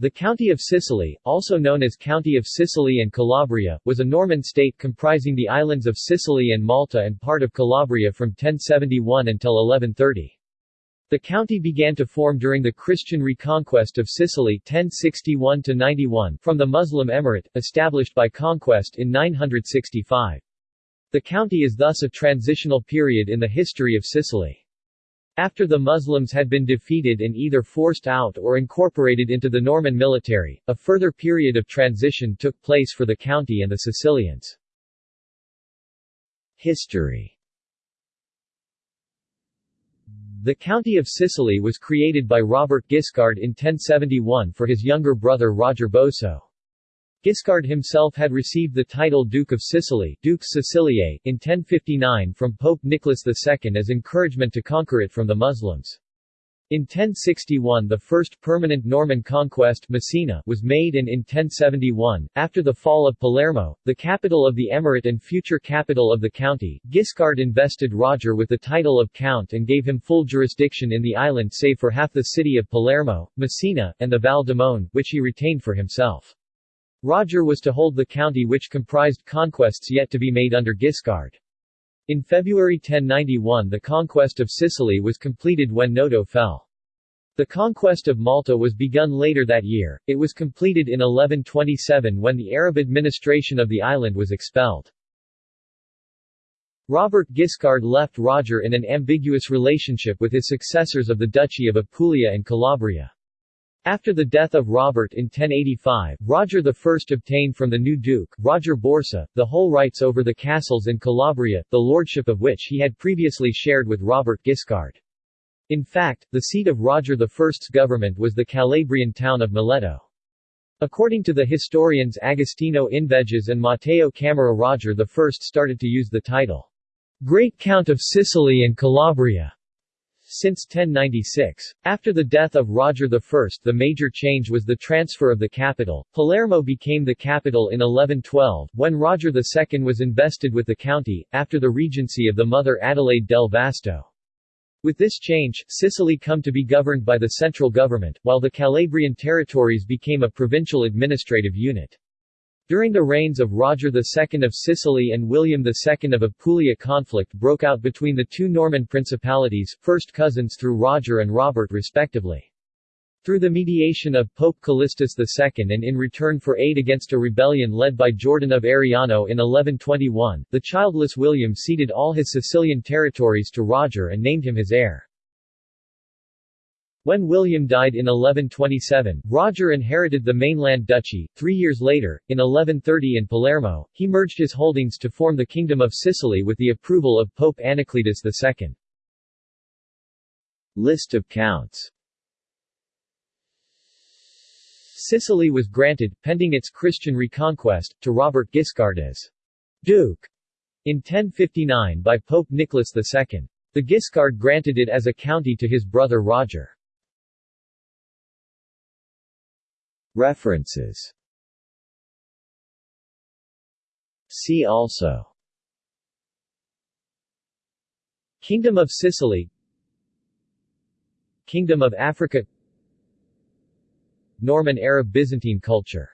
The County of Sicily, also known as County of Sicily and Calabria, was a Norman state comprising the islands of Sicily and Malta and part of Calabria from 1071 until 1130. The county began to form during the Christian reconquest of Sicily 1061–91 from the Muslim emirate, established by conquest in 965. The county is thus a transitional period in the history of Sicily. After the Muslims had been defeated and either forced out or incorporated into the Norman military, a further period of transition took place for the county and the Sicilians. History The County of Sicily was created by Robert Guiscard in 1071 for his younger brother Roger Bosso. Guiscard himself had received the title Duke of Sicily Dux Siciliae, in 1059 from Pope Nicholas II as encouragement to conquer it from the Muslims. In 1061 the first permanent Norman conquest Messina was made and in 1071, after the fall of Palermo, the capital of the emirate and future capital of the county, Guiscard invested Roger with the title of Count and gave him full jurisdiction in the island save for half the city of Palermo, Messina, and the Val Demone, which he retained for himself. Roger was to hold the county which comprised conquests yet to be made under Guiscard. In February 1091 the conquest of Sicily was completed when Noto fell. The conquest of Malta was begun later that year, it was completed in 1127 when the Arab administration of the island was expelled. Robert Guiscard left Roger in an ambiguous relationship with his successors of the Duchy of Apulia and Calabria. After the death of Robert in 1085, Roger I obtained from the new duke, Roger Borsa, the whole rights over the castles in Calabria, the lordship of which he had previously shared with Robert Guiscard. In fact, the seat of Roger I's government was the Calabrian town of Mileto. According to the historians Agostino Inveges and Matteo Camera Roger I started to use the title, Great Count of Sicily and Calabria since 1096. After the death of Roger I the major change was the transfer of the capital. Palermo became the capital in 1112, when Roger II was invested with the county, after the regency of the mother Adelaide del Vasto. With this change, Sicily come to be governed by the central government, while the Calabrian territories became a provincial administrative unit. During the reigns of Roger II of Sicily and William II of Apulia conflict broke out between the two Norman principalities, first cousins through Roger and Robert respectively. Through the mediation of Pope Callistus II and in return for aid against a rebellion led by Jordan of Ariano in 1121, the childless William ceded all his Sicilian territories to Roger and named him his heir. When William died in 1127, Roger inherited the mainland duchy. Three years later, in 1130 in Palermo, he merged his holdings to form the Kingdom of Sicily with the approval of Pope Anacletus II. List of counts Sicily was granted, pending its Christian reconquest, to Robert Guiscard as Duke in 1059 by Pope Nicholas II. The Guiscard granted it as a county to his brother Roger. References. See also. Kingdom of Sicily. Kingdom of Africa. Norman Arab Byzantine culture